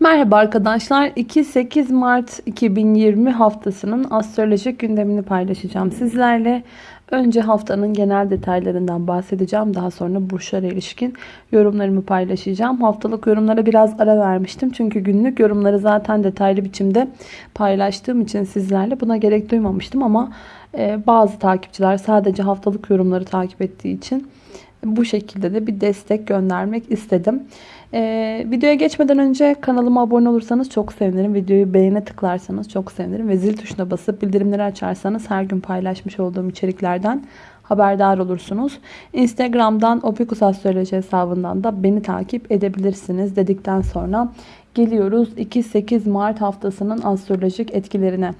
Merhaba arkadaşlar. 2-8 Mart 2020 haftasının astrolojik gündemini paylaşacağım sizlerle. Önce haftanın genel detaylarından bahsedeceğim. Daha sonra burçlara ilişkin yorumlarımı paylaşacağım. Haftalık yorumlara biraz ara vermiştim. Çünkü günlük yorumları zaten detaylı biçimde paylaştığım için sizlerle buna gerek duymamıştım. Ama e, bazı takipçiler sadece haftalık yorumları takip ettiği için bu şekilde de bir destek göndermek istedim. Ee, videoya geçmeden önce kanalıma abone olursanız çok sevinirim. Videoyu beğene tıklarsanız çok sevinirim. Ve zil tuşuna basıp bildirimleri açarsanız her gün paylaşmış olduğum içeriklerden haberdar olursunuz. Instagram'dan Opikus Astroloji hesabından da beni takip edebilirsiniz dedikten sonra geliyoruz 2-8 Mart haftasının astrolojik etkilerine.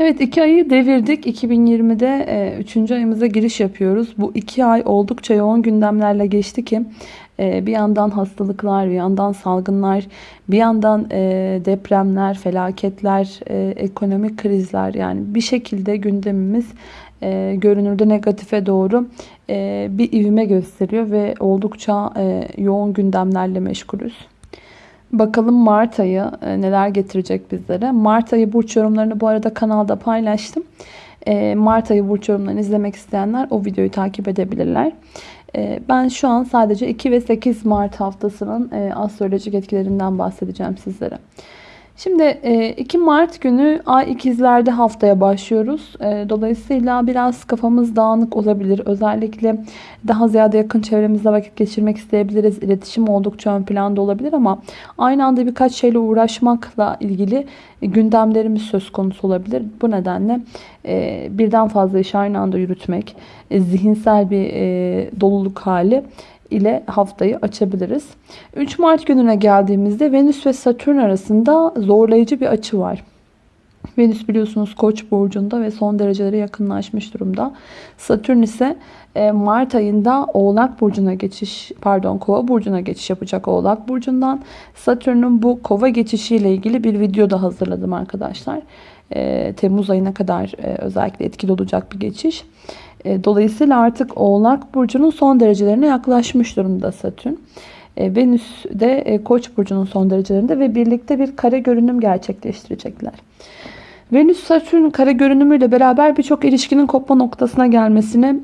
Evet iki ayı devirdik. 2020'de 3. ayımıza giriş yapıyoruz. Bu iki ay oldukça yoğun gündemlerle geçti ki e, bir yandan hastalıklar, bir yandan salgınlar, bir yandan e, depremler, felaketler, e, ekonomik krizler yani bir şekilde gündemimiz görünürde negatife doğru bir ivme gösteriyor ve oldukça yoğun gündemlerle meşgulüz. Bakalım Mart ayı neler getirecek bizlere. Mart ayı burç yorumlarını bu arada kanalda paylaştım. Mart ayı burç yorumlarını izlemek isteyenler o videoyu takip edebilirler. Ee, ben şu an sadece 2 ve 8 Mart haftasının e, astrolojik etkilerinden bahsedeceğim sizlere. Şimdi 2 e, Mart günü Ay ikizlerde haftaya başlıyoruz. E, dolayısıyla biraz kafamız dağınık olabilir. Özellikle daha ziyade yakın çevremizde vakit geçirmek isteyebiliriz. İletişim oldukça ön planda olabilir ama aynı anda birkaç şeyle uğraşmakla ilgili gündemlerimiz söz konusu olabilir. Bu nedenle e, birden fazla iş aynı anda yürütmek, zihinsel bir doluluk hali ile haftayı açabiliriz. 3 Mart gününe geldiğimizde Venüs ve Satürn arasında zorlayıcı bir açı var. Venüs biliyorsunuz Koç burcunda ve son dereceleri yakınlaşmış durumda. Satürn ise e, Mart ayında Oğlak burcuna geçiş, pardon Kova burcuna geçiş yapacak Oğlak burcundan. Satürn'ün bu Kova geçişiyle ilgili bir video da hazırladım arkadaşlar. E, Temmuz ayına kadar e, özellikle etkili olacak bir geçiş. E, dolayısıyla artık Oğlak Burcu'nun son derecelerine yaklaşmış durumda Satürn. E, Venüs de e, Koç burcunun son derecelerinde ve birlikte bir kare görünüm gerçekleştirecekler. Venüs Satürn kare görünümüyle beraber birçok ilişkinin kopma noktasına gelmesini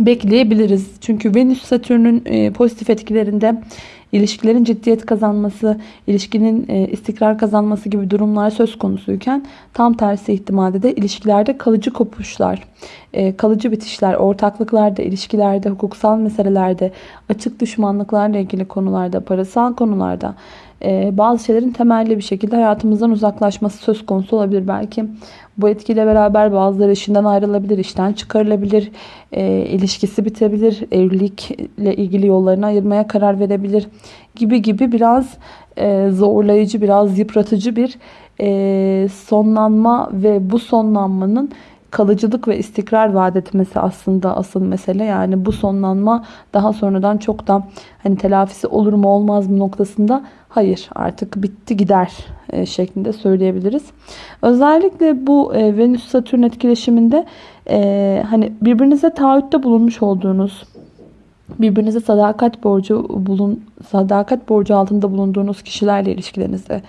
bekleyebiliriz. Çünkü Venüs Satürn'ün pozitif etkilerinde ilişkilerin ciddiyet kazanması, ilişkinin e, istikrar kazanması gibi durumlar söz konusuyken tam tersi ihtimalde de ilişkilerde kalıcı kopuşlar, e, kalıcı bitişler, ortaklıklarda, ilişkilerde, hukuksal meselelerde, açık düşmanlıklarla ilgili konularda, parasal konularda bazı şeylerin temelli bir şekilde hayatımızdan uzaklaşması söz konusu olabilir. Belki bu etkiyle beraber bazıları işinden ayrılabilir, işten çıkarılabilir, e, ilişkisi bitebilir, evlilikle ilgili yollarını ayırmaya karar verebilir gibi gibi biraz e, zorlayıcı, biraz yıpratıcı bir e, sonlanma ve bu sonlanmanın kalıcılık ve istikrar vaat etmesi aslında asıl mesele. Yani bu sonlanma daha sonradan çok da hani telafisi olur mu olmaz mı noktasında hayır artık bitti gider e, şeklinde söyleyebiliriz. Özellikle bu e, Venüs-Satürn etkileşiminde e, hani birbirinize taahhütte bulunmuş olduğunuz birbirinize sadakat borcu bulun sadakat borcu altında bulunduğunuz kişilerle ilişkilerinizde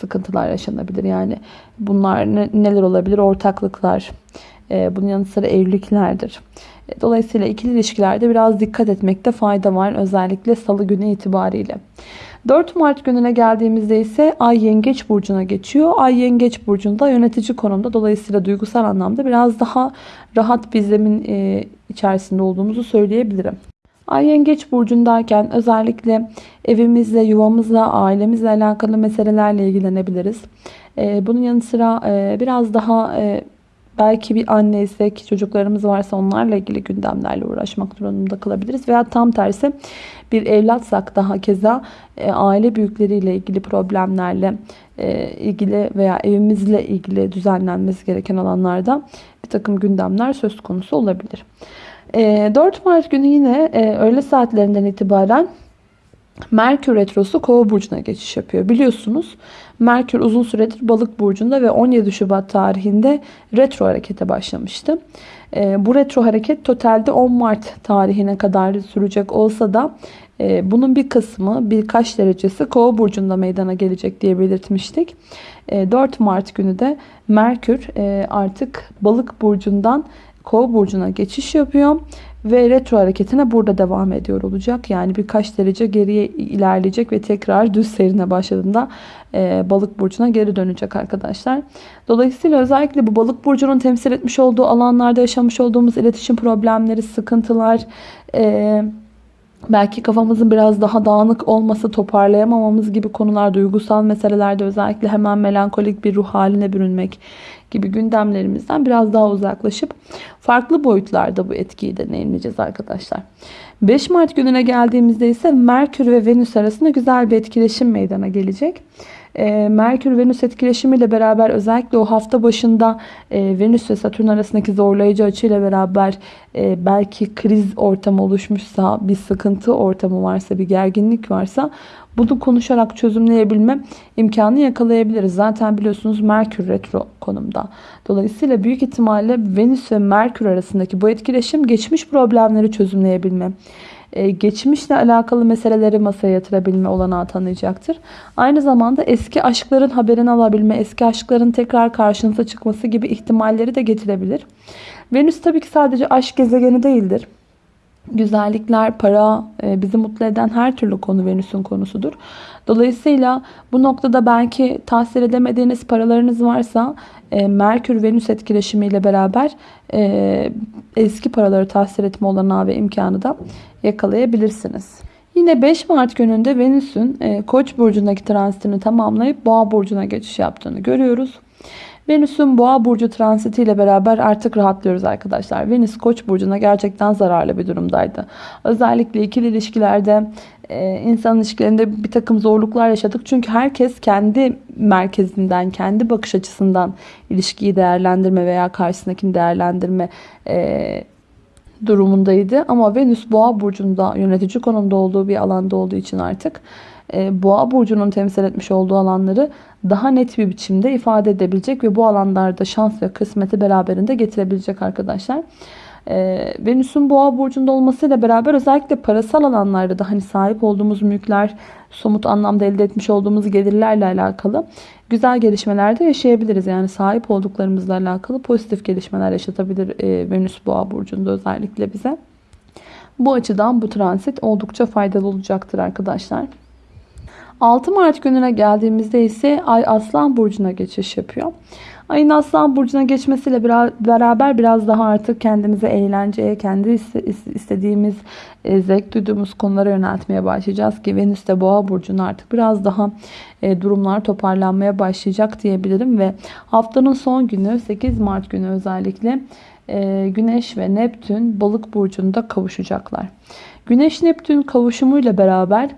sıkıntılar yaşanabilir. Yani bunlar ne, neler olabilir? Ortaklıklar, e, bunun yanı sıra evliliklerdir. E, dolayısıyla ikili ilişkilerde biraz dikkat etmekte fayda var. Özellikle salı günü itibariyle. 4 Mart gününe geldiğimizde ise Ay Yengeç Burcu'na geçiyor. Ay Yengeç Burcu'nda yönetici konumda. Dolayısıyla duygusal anlamda biraz daha rahat bir zemin e, içerisinde olduğumuzu söyleyebilirim. Ay Yengeç Burcu'ndayken özellikle evimizle, yuvamızla, ailemizle alakalı meselelerle ilgilenebiliriz. E, bunun yanı sıra e, biraz daha belki bir anneysek, çocuklarımız varsa onlarla ilgili gündemlerle uğraşmak durumunda kalabiliriz. Veya tam tersi bir evlatsak daha keza aile büyükleriyle ilgili problemlerle ilgili veya evimizle ilgili düzenlenmesi gereken alanlarda bir takım gündemler söz konusu olabilir. 4 ee, Mart günü yine e, öğle saatlerinden itibaren Merkür Retrosu Kova burcuna geçiş yapıyor. Biliyorsunuz Merkür uzun süredir Balık burcunda ve 17 Şubat tarihinde retro harekete başlamıştı. Ee, bu retro hareket totalde 10 Mart tarihine kadar sürecek olsa da E, bunun bir kısmı birkaç derecesi kova burcunda meydana gelecek diye belirtmiştik. E, 4 Mart günü de Merkür e, artık balık burcundan kova burcuna geçiş yapıyor ve retro hareketine burada devam ediyor olacak. Yani birkaç derece geriye ilerleyecek ve tekrar düz seyrine başladığında e, balık burcuna geri dönecek arkadaşlar. Dolayısıyla özellikle bu balık burcunun temsil etmiş olduğu alanlarda yaşamış olduğumuz iletişim problemleri, sıkıntılar, e, belki kafamızın biraz daha dağınık olması, toparlayamamamız gibi konular, duygusal meselelerde özellikle hemen melankolik bir ruh haline bürünmek gibi gündemlerimizden biraz daha uzaklaşıp farklı boyutlarda bu etkiyi deneyimleyeceğiz arkadaşlar. 5 Mart gününe geldiğimizde ise Merkür ve Venüs arasında güzel bir etkileşim meydana gelecek. Ee, Merkür-Venüs etkileşimiyle beraber özellikle o hafta başında e, Venüs ve Satürn arasındaki zorlayıcı açıyla beraber e, belki kriz ortamı oluşmuşsa, bir sıkıntı ortamı varsa, bir gerginlik varsa bunu konuşarak çözümleyebilme imkanı yakalayabiliriz. Zaten biliyorsunuz Merkür retro konumda. Dolayısıyla büyük ihtimalle Venüs ve Merkür arasındaki bu etkileşim geçmiş problemleri çözümleyebilme, e, geçmişle alakalı meseleleri masaya yatırabilme olanağı tanıyacaktır. Aynı zamanda eski aşkların haberini alabilme, eski aşkların tekrar karşınıza çıkması gibi ihtimalleri de getirebilir. Venüs tabii ki sadece aşk gezegeni değildir. Güzellikler, para, e, bizi mutlu eden her türlü konu Venüs'ün konusudur. Dolayısıyla bu noktada belki tahsil edemediğiniz paralarınız varsa e, Merkür-Venüs etkileşimiyle beraber e, eski paraları tahsil etme olanağı ve imkanı da yakalayabilirsiniz. Yine 5 Mart gününde Venüs'ün Koç burcundaki transitini tamamlayıp Boğa burcuna geçiş yaptığını görüyoruz. Venüs'ün boğa burcu transitiyle beraber artık rahatlıyoruz arkadaşlar. Venüs koç burcuna gerçekten zararlı bir durumdaydı. Özellikle ikili ilişkilerde e, insan ilişkilerinde bir takım zorluklar yaşadık. Çünkü herkes kendi merkezinden, kendi bakış açısından ilişkiyi değerlendirme veya karşısındakini değerlendirme e, durumundaydı. Ama Venüs boğa burcunda yönetici konumda olduğu bir alanda olduğu için artık e, boğa burcunun temsil etmiş olduğu alanları daha net bir biçimde ifade edebilecek ve bu alanlarda şans ve kısmeti beraberinde getirebilecek arkadaşlar. Ee, Venüs'ün boğa burcunda olmasıyla beraber özellikle parasal alanlarda da hani sahip olduğumuz mülkler, somut anlamda elde etmiş olduğumuz gelirlerle alakalı güzel gelişmeler de yaşayabiliriz. Yani sahip olduklarımızla alakalı pozitif gelişmeler yaşatabilir e, Venüs boğa burcunda özellikle bize. Bu açıdan bu transit oldukça faydalı olacaktır arkadaşlar. 6 Mart gününe geldiğimizde ise Ay Aslan Burcu'na geçiş yapıyor. Ayın Aslan Burcu'na geçmesiyle beraber biraz daha artık kendimizi eğlenceye, kendi istediğimiz, e, zevk duyduğumuz konulara yöneltmeye başlayacağız ki Venüs de Boğa Burcu'na artık biraz daha e, durumlar toparlanmaya başlayacak diyebilirim ve haftanın son günü 8 Mart günü özellikle e, Güneş ve Neptün Balık Burcu'nda kavuşacaklar. Güneş Neptün kavuşumuyla beraber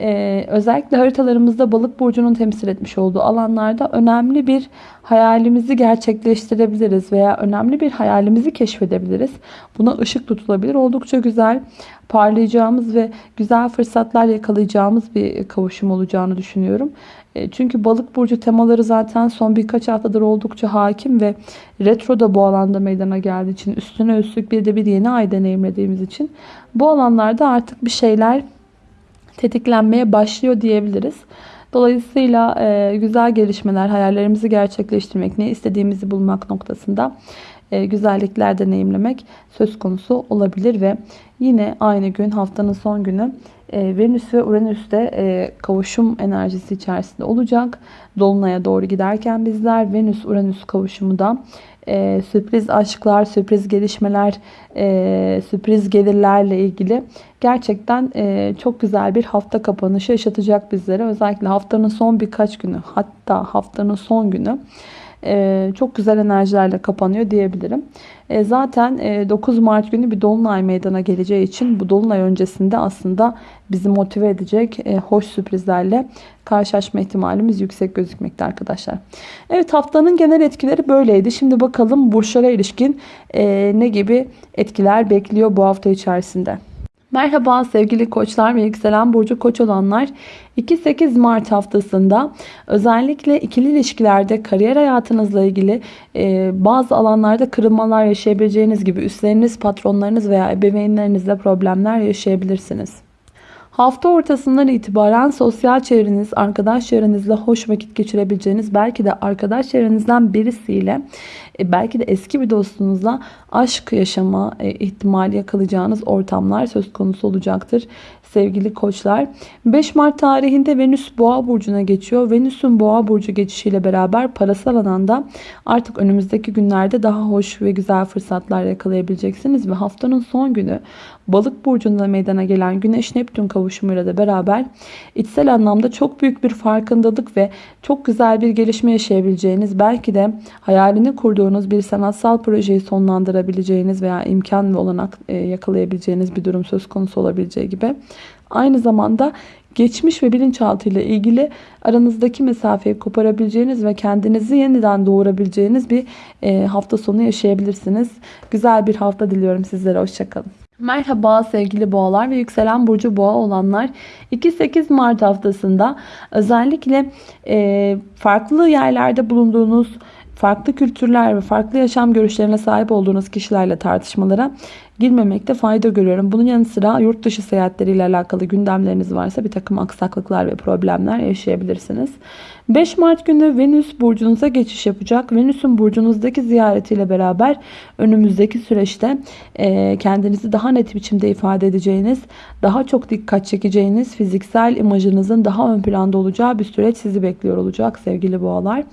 ee, özellikle haritalarımızda balık burcunun temsil etmiş olduğu alanlarda önemli bir hayalimizi gerçekleştirebiliriz veya önemli bir hayalimizi keşfedebiliriz. Buna ışık tutulabilir. Oldukça güzel parlayacağımız ve güzel fırsatlar yakalayacağımız bir kavuşum olacağını düşünüyorum. E, çünkü balık burcu temaları zaten son birkaç haftadır oldukça hakim ve retro da bu alanda meydana geldiği için üstüne üstlük bir de bir yeni ay deneyimlediğimiz için bu alanlarda artık bir şeyler tetiklenmeye başlıyor diyebiliriz. Dolayısıyla e, güzel gelişmeler, hayallerimizi gerçekleştirmek, ne istediğimizi bulmak noktasında e, güzellikler deneyimlemek söz konusu olabilir ve yine aynı gün haftanın son günü e, Venüs ve Uranüs de e, kavuşum enerjisi içerisinde olacak. Dolunay'a doğru giderken bizler Venüs-Uranüs kavuşumu da e, sürpriz aşklar, sürpriz gelişmeler, e, sürpriz gelirlerle ilgili gerçekten e, çok güzel bir hafta kapanışı yaşatacak bizlere. Özellikle haftanın son birkaç günü hatta haftanın son günü e, çok güzel enerjilerle kapanıyor diyebilirim. E, zaten 9 Mart günü bir dolunay meydana geleceği için bu dolunay öncesinde aslında bizi motive edecek hoş sürprizlerle karşılaşma ihtimalimiz yüksek gözükmekte arkadaşlar. Evet haftanın genel etkileri böyleydi. Şimdi bakalım burçlara ilişkin ne gibi etkiler bekliyor bu hafta içerisinde. Merhaba sevgili koçlar ve yükselen burcu koç olanlar. 2-8 Mart haftasında özellikle ikili ilişkilerde kariyer hayatınızla ilgili e, bazı alanlarda kırılmalar yaşayabileceğiniz gibi üstleriniz, patronlarınız veya ebeveynlerinizle problemler yaşayabilirsiniz. Hafta ortasından itibaren sosyal çevreniz, arkadaş çevrenizle hoş vakit geçirebileceğiniz, belki de arkadaş çevrenizden birisiyle, e, belki de eski bir dostunuzla aşk yaşama e, ihtimali yakalayacağınız ortamlar söz konusu olacaktır sevgili koçlar. 5 Mart tarihinde Venüs Boğa burcuna geçiyor. Venüs'ün Boğa burcu geçişiyle beraber parasal alanda artık önümüzdeki günlerde daha hoş ve güzel fırsatlar yakalayabileceksiniz ve haftanın son günü Balık burcunda meydana gelen Güneş Neptün kavuşumuyla da beraber içsel anlamda çok büyük bir farkındalık ve çok güzel bir gelişme yaşayabileceğiniz, belki de hayalini kurduğunuz bir sanatsal projeyi sonlandırabileceğiniz veya imkan ve olanak e, yakalayabileceğiniz bir durum söz konusu olabileceği gibi aynı zamanda geçmiş ve bilinçaltı ile ilgili aranızdaki mesafeyi koparabileceğiniz ve kendinizi yeniden doğurabileceğiniz bir e, hafta sonu yaşayabilirsiniz. Güzel bir hafta diliyorum sizlere. Hoşçakalın. Merhaba sevgili boğalar ve yükselen burcu boğa olanlar 2-8 Mart haftasında özellikle e, farklı yerlerde bulunduğunuz farklı kültürler ve farklı yaşam görüşlerine sahip olduğunuz kişilerle tartışmalara girmemekte fayda görüyorum. Bunun yanı sıra yurt dışı seyahatleriyle alakalı gündemleriniz varsa bir takım aksaklıklar ve problemler yaşayabilirsiniz. 5 Mart günü Venüs burcunuza geçiş yapacak. Venüs'ün burcunuzdaki ziyaretiyle beraber önümüzdeki süreçte e, kendinizi daha net biçimde ifade edeceğiniz, daha çok dikkat çekeceğiniz, fiziksel imajınızın daha ön planda olacağı bir süreç sizi bekliyor olacak sevgili boğalar.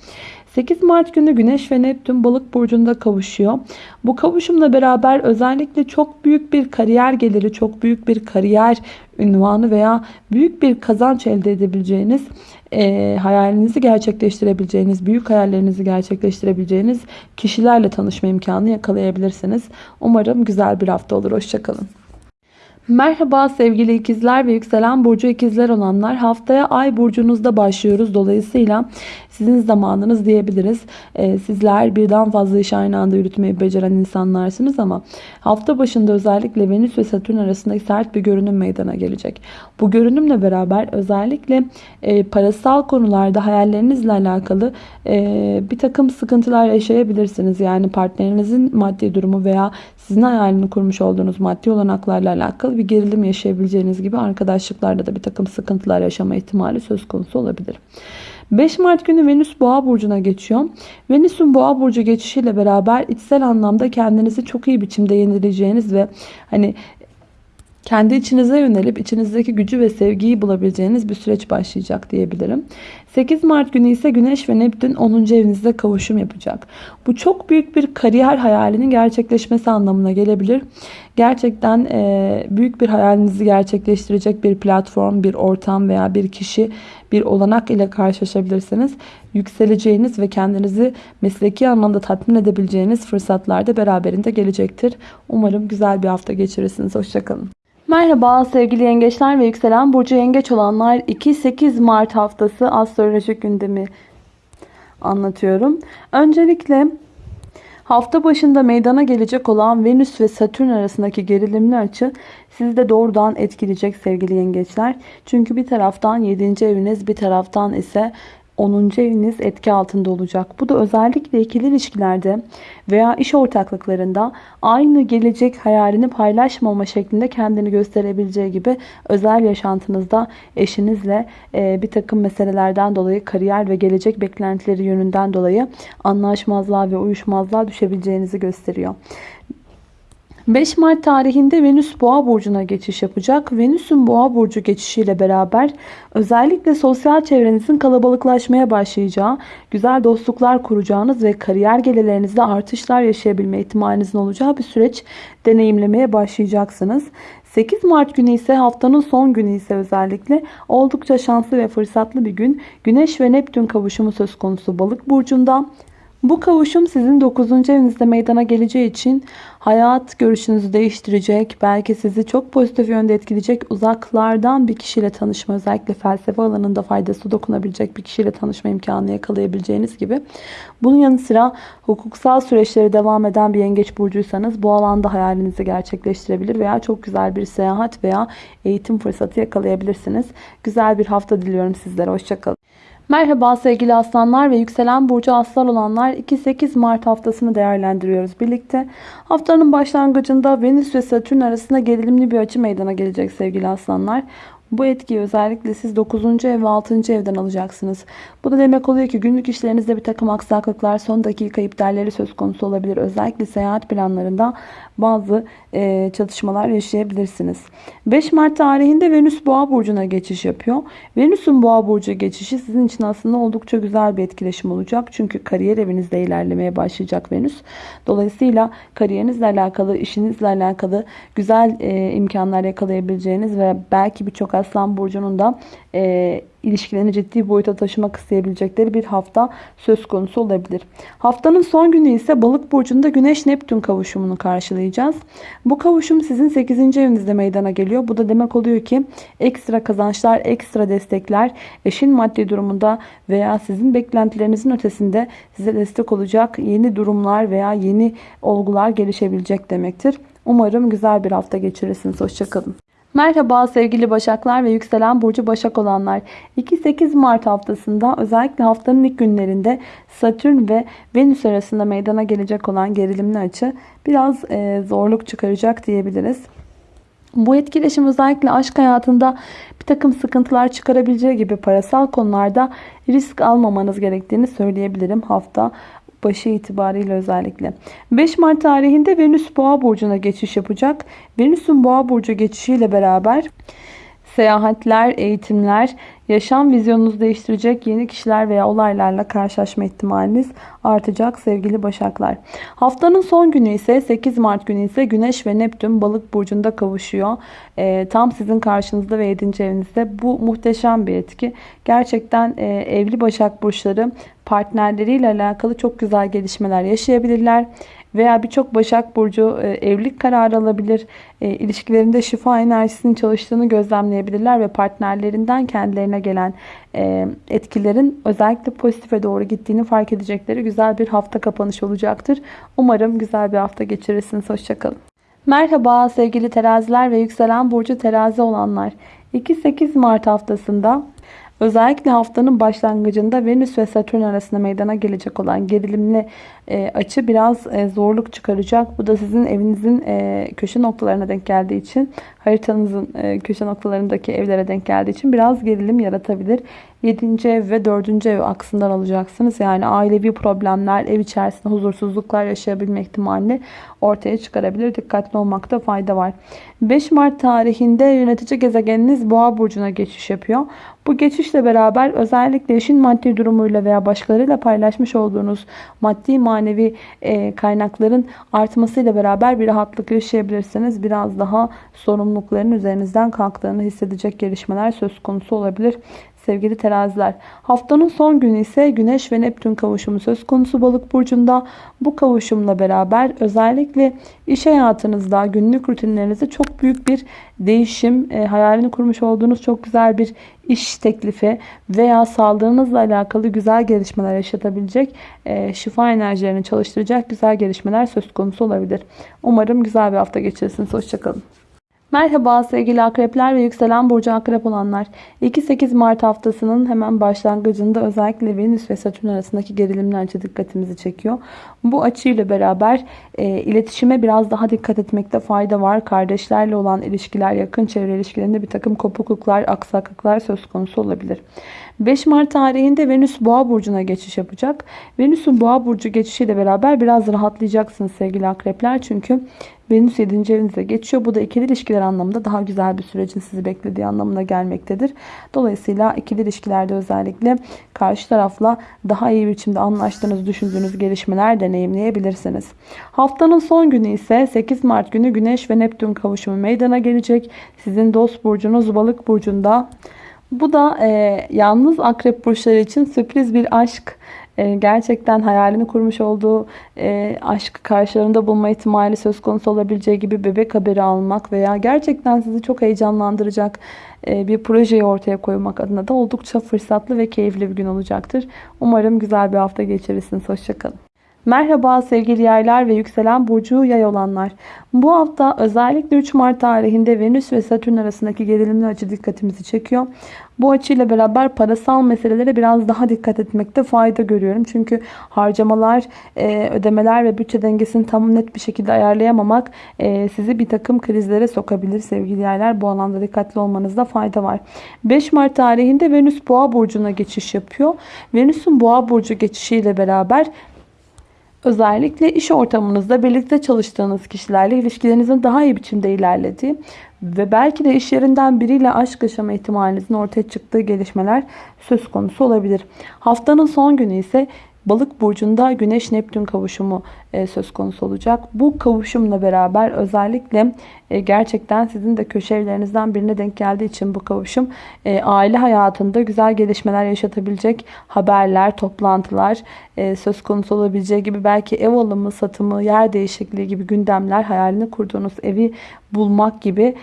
8 Mart günü Güneş ve Neptün balık burcunda kavuşuyor. Bu kavuşumla beraber özellikle çok büyük bir kariyer geliri, çok büyük bir kariyer ünvanı veya büyük bir kazanç elde edebileceğiniz, e, hayalinizi gerçekleştirebileceğiniz, büyük hayallerinizi gerçekleştirebileceğiniz kişilerle tanışma imkanı yakalayabilirsiniz. Umarım güzel bir hafta olur. Hoşçakalın. Merhaba sevgili ikizler ve yükselen burcu ikizler olanlar. Haftaya ay burcunuzda başlıyoruz. Dolayısıyla sizin zamanınız diyebiliriz. Ee, sizler birden fazla iş aynı anda yürütmeyi beceren insanlarsınız ama hafta başında özellikle Venüs ve Satürn arasında sert bir görünüm meydana gelecek. Bu görünümle beraber özellikle e, parasal konularda hayallerinizle alakalı e, bir takım sıkıntılar yaşayabilirsiniz. Yani partnerinizin maddi durumu veya sizin hayalini kurmuş olduğunuz maddi olanaklarla alakalı bir gerilim yaşayabileceğiniz gibi arkadaşlıklarda da bir takım sıkıntılar yaşama ihtimali söz konusu olabilir. 5 Mart günü Venüs Boğa burcuna geçiyor. Venüs'ün Boğa burcu geçişiyle beraber içsel anlamda kendinizi çok iyi biçimde yenileyeceğiniz ve hani kendi içinize yönelip içinizdeki gücü ve sevgiyi bulabileceğiniz bir süreç başlayacak diyebilirim. 8 Mart günü ise Güneş ve Neptün 10. evinizde kavuşum yapacak. Bu çok büyük bir kariyer hayalinin gerçekleşmesi anlamına gelebilir. Gerçekten e, büyük bir hayalinizi gerçekleştirecek bir platform, bir ortam veya bir kişi, bir olanak ile karşılaşabilirsiniz. Yükseleceğiniz ve kendinizi mesleki anlamda tatmin edebileceğiniz fırsatlar da beraberinde gelecektir. Umarım güzel bir hafta geçirirsiniz. Hoşçakalın. Merhaba sevgili yengeçler ve yükselen burcu yengeç olanlar 2-8 Mart haftası astrolojik gündemi anlatıyorum. Öncelikle hafta başında meydana gelecek olan Venüs ve Satürn arasındaki gerilimli açı sizi de doğrudan etkileyecek sevgili yengeçler. Çünkü bir taraftan 7. eviniz bir taraftan ise 10. eviniz etki altında olacak. Bu da özellikle ikili ilişkilerde veya iş ortaklıklarında aynı gelecek hayalini paylaşmama şeklinde kendini gösterebileceği gibi özel yaşantınızda eşinizle e, bir takım meselelerden dolayı kariyer ve gelecek beklentileri yönünden dolayı anlaşmazlığa ve uyuşmazlığa düşebileceğinizi gösteriyor. 5 Mart tarihinde Venüs Boğa burcuna geçiş yapacak. Venüs'ün Boğa burcu geçişiyle beraber özellikle sosyal çevrenizin kalabalıklaşmaya başlayacağı, güzel dostluklar kuracağınız ve kariyer gelirlerinizde artışlar yaşayabilme ihtimalinizin olacağı bir süreç deneyimlemeye başlayacaksınız. 8 Mart günü ise haftanın son günü ise özellikle oldukça şanslı ve fırsatlı bir gün. Güneş ve Neptün kavuşumu söz konusu balık burcunda. Bu kavuşum sizin 9. evinizde meydana geleceği için hayat görüşünüzü değiştirecek, belki sizi çok pozitif yönde etkileyecek uzaklardan bir kişiyle tanışma, özellikle felsefe alanında faydası dokunabilecek bir kişiyle tanışma imkanı yakalayabileceğiniz gibi. Bunun yanı sıra hukuksal süreçleri devam eden bir yengeç burcuysanız bu alanda hayalinizi gerçekleştirebilir veya çok güzel bir seyahat veya eğitim fırsatı yakalayabilirsiniz. Güzel bir hafta diliyorum sizlere. Hoşçakalın. Merhaba sevgili aslanlar ve yükselen burcu aslan olanlar 2-8 Mart haftasını değerlendiriyoruz birlikte. Haftanın başlangıcında Venüs ve Satürn arasında gerilimli bir açı meydana gelecek sevgili aslanlar. Bu etkiyi özellikle siz 9. ev ve 6. evden alacaksınız. Bu da demek oluyor ki günlük işlerinizde bir takım aksaklıklar, son dakika iptalleri söz konusu olabilir. Özellikle seyahat planlarında bazı e, çatışmalar yaşayabilirsiniz. 5 Mart tarihinde Venüs Boğa burcuna geçiş yapıyor. Venüs'ün Boğa burcu geçişi sizin için aslında oldukça güzel bir etkileşim olacak. Çünkü kariyer evinizde ilerlemeye başlayacak Venüs. Dolayısıyla kariyerinizle alakalı, işinizle alakalı güzel e, imkanlar yakalayabileceğiniz ve belki birçok Aslan burcunun da e, ilişkilerini ciddi boyuta taşımak isteyebilecekleri bir hafta söz konusu olabilir. Haftanın son günü ise Balık burcunda Güneş Neptün kavuşumunu karşılayacağız. Bu kavuşum sizin 8. evinizde meydana geliyor. Bu da demek oluyor ki ekstra kazançlar, ekstra destekler eşin maddi durumunda veya sizin beklentilerinizin ötesinde size destek olacak yeni durumlar veya yeni olgular gelişebilecek demektir. Umarım güzel bir hafta geçirirsiniz. Hoşçakalın. Merhaba sevgili Başaklar ve yükselen burcu Başak olanlar. 2-8 Mart haftasında özellikle haftanın ilk günlerinde Satürn ve Venüs arasında meydana gelecek olan gerilimli açı biraz e, zorluk çıkaracak diyebiliriz. Bu etkileşim özellikle aşk hayatında bir takım sıkıntılar çıkarabileceği gibi parasal konularda risk almamanız gerektiğini söyleyebilirim hafta başı itibariyle özellikle. 5 Mart tarihinde Venüs Boğa burcuna geçiş yapacak. Venüs'ün Boğa burcu geçişiyle beraber seyahatler, eğitimler, yaşam vizyonunuzu değiştirecek yeni kişiler veya olaylarla karşılaşma ihtimaliniz artacak sevgili Başaklar. Haftanın son günü ise 8 Mart günü ise Güneş ve Neptün balık burcunda kavuşuyor. E, tam sizin karşınızda ve 7. evinizde. Bu muhteşem bir etki. Gerçekten e, evli Başak burçları partnerleriyle alakalı çok güzel gelişmeler yaşayabilirler veya birçok Başak Burcu e, evlilik kararı alabilir. E, ilişkilerinde şifa enerjisinin çalıştığını gözlemleyebilirler ve partnerlerinden kendilerine gelen e, etkilerin özellikle pozitife doğru gittiğini fark edecekleri güzel bir hafta kapanışı olacaktır. Umarım güzel bir hafta geçirirsiniz. Hoşçakalın. Merhaba sevgili teraziler ve yükselen burcu terazi olanlar. 2-8 Mart haftasında Özellikle haftanın başlangıcında Venüs ve Satürn arasında meydana gelecek olan gerilimli e, açı biraz e, zorluk çıkaracak. Bu da sizin evinizin e, köşe noktalarına denk geldiği için haritanızın köşe noktalarındaki evlere denk geldiği için biraz gerilim yaratabilir. 7. ev ve 4. ev aksından alacaksınız. Yani ailevi problemler, ev içerisinde huzursuzluklar yaşayabilme ihtimalini ortaya çıkarabilir. Dikkatli olmakta fayda var. 5 Mart tarihinde yönetici gezegeniniz Boğa burcuna geçiş yapıyor. Bu geçişle beraber özellikle eşin maddi durumuyla veya başkalarıyla paylaşmış olduğunuz maddi manevi e, kaynakların artmasıyla beraber bir rahatlık yaşayabilirsiniz. Biraz daha sorumlulukların üzerinizden kalktığını hissedecek gelişmeler söz konusu olabilir sevgili teraziler. Haftanın son günü ise Güneş ve Neptün kavuşumu söz konusu balık burcunda. Bu kavuşumla beraber özellikle iş hayatınızda günlük rutinlerinizde çok büyük bir değişim, e, hayalini kurmuş olduğunuz çok güzel bir iş teklifi veya sağlığınızla alakalı güzel gelişmeler yaşatabilecek, e, şifa enerjilerini çalıştıracak güzel gelişmeler söz konusu olabilir. Umarım güzel bir hafta geçirirsiniz. Hoşçakalın. Merhaba sevgili akrepler ve yükselen burcu akrep olanlar. 2-8 Mart haftasının hemen başlangıcında özellikle Venüs ve Satürn arasındaki gerilimler açı dikkatimizi çekiyor. Bu açıyla beraber e, iletişime biraz daha dikkat etmekte fayda var. Kardeşlerle olan ilişkiler, yakın çevre ilişkilerinde bir takım kopukluklar, aksaklıklar söz konusu olabilir. 5 Mart tarihinde Venüs Boğa burcuna geçiş yapacak. Venüs'ün Boğa burcu geçişiyle beraber biraz rahatlayacaksınız sevgili akrepler. Çünkü Venüs 7. evinize geçiyor. Bu da ikili ilişkiler anlamında daha güzel bir sürecin sizi beklediği anlamına gelmektedir. Dolayısıyla ikili ilişkilerde özellikle karşı tarafla daha iyi biçimde anlaştığınız, düşündüğünüz gelişmeler deneyimleyebilirsiniz. Haftanın son günü ise 8 Mart günü Güneş ve Neptün kavuşumu meydana gelecek. Sizin dost burcunuz Balık burcunda. Bu da e, yalnız akrep burçları için sürpriz bir aşk e, gerçekten hayalini kurmuş olduğu e, aşkı karşılarında bulma ihtimali söz konusu olabileceği gibi bebek haberi almak veya gerçekten sizi çok heyecanlandıracak e, bir projeyi ortaya koymak adına da oldukça fırsatlı ve keyifli bir gün olacaktır. Umarım güzel bir hafta geçirirsiniz. Hoşçakalın. Merhaba sevgili yaylar ve yükselen burcu yay olanlar. Bu hafta özellikle 3 Mart tarihinde Venüs ve Satürn arasındaki gerilimli açı dikkatimizi çekiyor. Bu açıyla beraber parasal meselelere biraz daha dikkat etmekte fayda görüyorum. Çünkü harcamalar, e, ödemeler ve bütçe dengesini tam net bir şekilde ayarlayamamak e, sizi bir takım krizlere sokabilir sevgili yaylar. Bu alanda dikkatli olmanızda fayda var. 5 Mart tarihinde Venüs Boğa burcuna geçiş yapıyor. Venüs'ün Boğa burcu geçişiyle beraber Özellikle iş ortamınızda birlikte çalıştığınız kişilerle ilişkilerinizin daha iyi biçimde ilerlediği ve belki de iş yerinden biriyle aşk yaşama ihtimalinizin ortaya çıktığı gelişmeler söz konusu olabilir. Haftanın son günü ise Balık burcunda Güneş Neptün kavuşumu e, söz konusu olacak. Bu kavuşumla beraber özellikle e, gerçekten sizin de köşe evlerinizden birine denk geldiği için bu kavuşum e, aile hayatında güzel gelişmeler yaşatabilecek haberler, toplantılar söz konusu olabileceği gibi belki ev alımı, satımı, yer değişikliği gibi gündemler, hayalini kurduğunuz evi bulmak gibi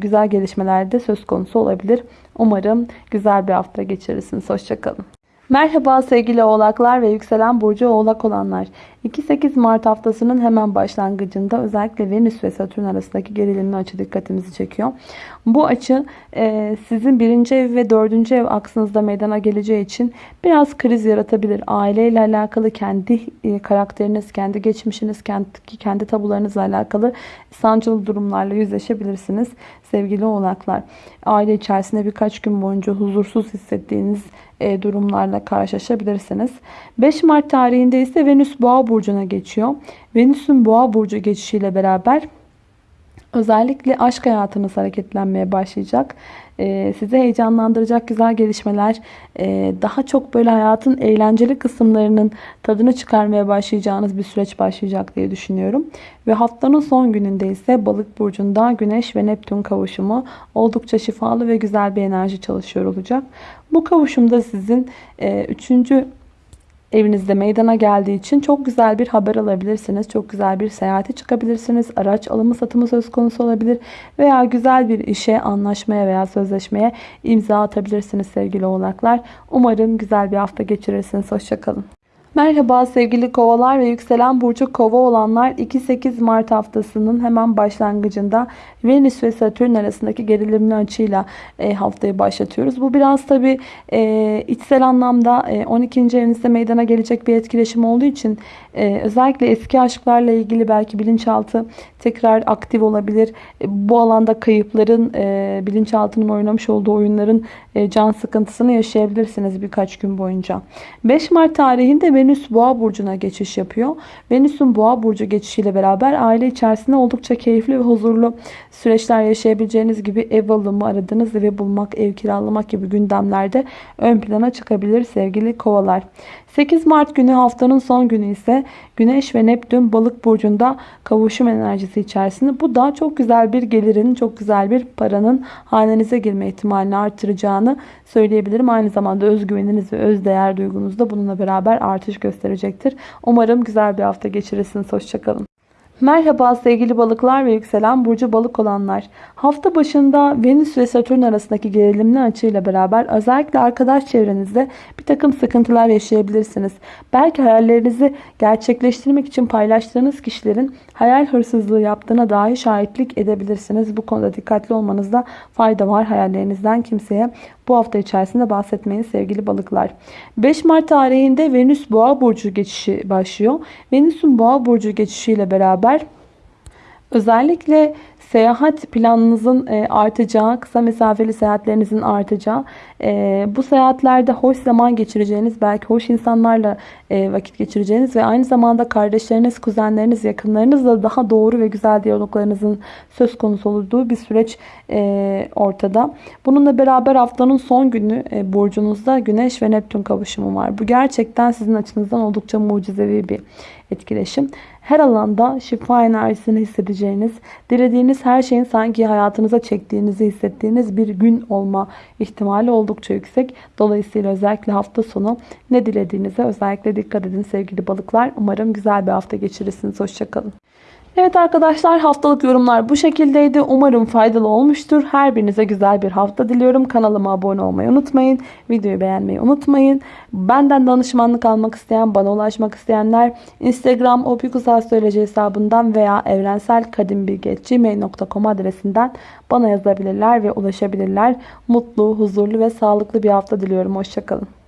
güzel gelişmeler de söz konusu olabilir. Umarım güzel bir hafta geçirirsiniz. Hoşçakalın. Merhaba sevgili oğlaklar ve yükselen burcu oğlak olanlar. 2-8 Mart haftasının hemen başlangıcında özellikle Venüs ve Satürn arasındaki gerilimli açı dikkatimizi çekiyor. Bu açı e, sizin birinci ev ve dördüncü ev aksınızda meydana geleceği için biraz kriz yaratabilir. Aileyle alakalı kendi e, karakteriniz, kendi geçmişiniz, kendi, kendi tabularınızla alakalı sancılı durumlarla yüzleşebilirsiniz sevgili oğlaklar. Aile içerisinde birkaç gün boyunca huzursuz hissettiğiniz durumlarla karşılaşabilirsiniz. 5 Mart tarihinde ise Venüs Boğa burcuna geçiyor. Venüs'ün Boğa burcu geçişiyle beraber özellikle aşk hayatınız hareketlenmeye başlayacak. Ee, sizi heyecanlandıracak güzel gelişmeler, e, daha çok böyle hayatın eğlenceli kısımlarının tadını çıkarmaya başlayacağınız bir süreç başlayacak diye düşünüyorum. Ve haftanın son gününde ise balık burcunda güneş ve neptün kavuşumu oldukça şifalı ve güzel bir enerji çalışıyor olacak. Bu kavuşumda sizin e, üçüncü evinizde meydana geldiği için çok güzel bir haber alabilirsiniz. Çok güzel bir seyahate çıkabilirsiniz. Araç alımı satımı söz konusu olabilir. Veya güzel bir işe, anlaşmaya veya sözleşmeye imza atabilirsiniz sevgili oğlaklar. Umarım güzel bir hafta geçirirsiniz. Hoşçakalın. Merhaba sevgili kovalar ve yükselen burcu kova olanlar 2-8 Mart haftasının hemen başlangıcında Venüs ve Satürn arasındaki gerilimli açıyla e, haftayı başlatıyoruz. Bu biraz tabi e, içsel anlamda e, 12. evinizde meydana gelecek bir etkileşim olduğu için e, özellikle eski aşklarla ilgili belki bilinçaltı tekrar aktif olabilir. E, bu alanda kayıpların e, bilinçaltının oynamış olduğu oyunların e, can sıkıntısını yaşayabilirsiniz birkaç gün boyunca. 5 Mart tarihinde Venüs Boğa burcuna geçiş yapıyor. Venüs'ün Boğa burcu geçişiyle beraber aile içerisinde oldukça keyifli ve huzurlu süreçler yaşayabileceğiniz gibi ev alımı, aradığınız evi bulmak, ev kiralamak gibi gündemlerde ön plana çıkabilir sevgili kovalar. 8 Mart günü haftanın son günü ise Güneş ve Neptün balık burcunda kavuşum enerjisi içerisinde. Bu da çok güzel bir gelirin, çok güzel bir paranın hanenize girme ihtimalini artıracağını söyleyebilirim. Aynı zamanda özgüveniniz ve özdeğer duygunuz da bununla beraber artış gösterecektir. Umarım güzel bir hafta geçirirsiniz. Hoşçakalın. Merhaba sevgili balıklar ve yükselen burcu balık olanlar. Hafta başında Venüs ve Satürn arasındaki gerilimli açıyla beraber özellikle arkadaş çevrenizde bir takım sıkıntılar yaşayabilirsiniz. Belki hayallerinizi gerçekleştirmek için paylaştığınız kişilerin hayal hırsızlığı yaptığına dahi şahitlik edebilirsiniz. Bu konuda dikkatli olmanızda fayda var. Hayallerinizden kimseye bu hafta içerisinde bahsetmeyin sevgili balıklar. 5 Mart tarihinde Venüs Boğa burcu geçişi başlıyor. Venüs'ün Boğa burcu geçişiyle beraber özellikle seyahat planınızın e, artacağı, kısa mesafeli seyahatlerinizin artacağı, e, bu seyahatlerde hoş zaman geçireceğiniz, belki hoş insanlarla e, vakit geçireceğiniz ve aynı zamanda kardeşleriniz, kuzenleriniz, yakınlarınızla daha doğru ve güzel diyaloglarınızın söz konusu olduğu bir süreç ortada. Bununla beraber haftanın son günü burcunuzda Güneş ve Neptün kavuşumu var. Bu gerçekten sizin açınızdan oldukça mucizevi bir etkileşim. Her alanda şifa enerjisini hissedeceğiniz, dilediğiniz her şeyin sanki hayatınıza çektiğinizi hissettiğiniz bir gün olma ihtimali oldukça yüksek. Dolayısıyla özellikle hafta sonu ne dilediğinize özellikle dikkat edin sevgili balıklar. Umarım güzel bir hafta geçirirsiniz. Hoşçakalın. Evet arkadaşlar haftalık yorumlar bu şekildeydi. Umarım faydalı olmuştur. Her birinize güzel bir hafta diliyorum. Kanalıma abone olmayı unutmayın. Videoyu beğenmeyi unutmayın. Benden danışmanlık almak isteyen, bana ulaşmak isteyenler Instagram opikusastroloji hesabından veya evrenselkadimbilgi.gmail.com adresinden bana yazabilirler ve ulaşabilirler. Mutlu, huzurlu ve sağlıklı bir hafta diliyorum. Hoşçakalın.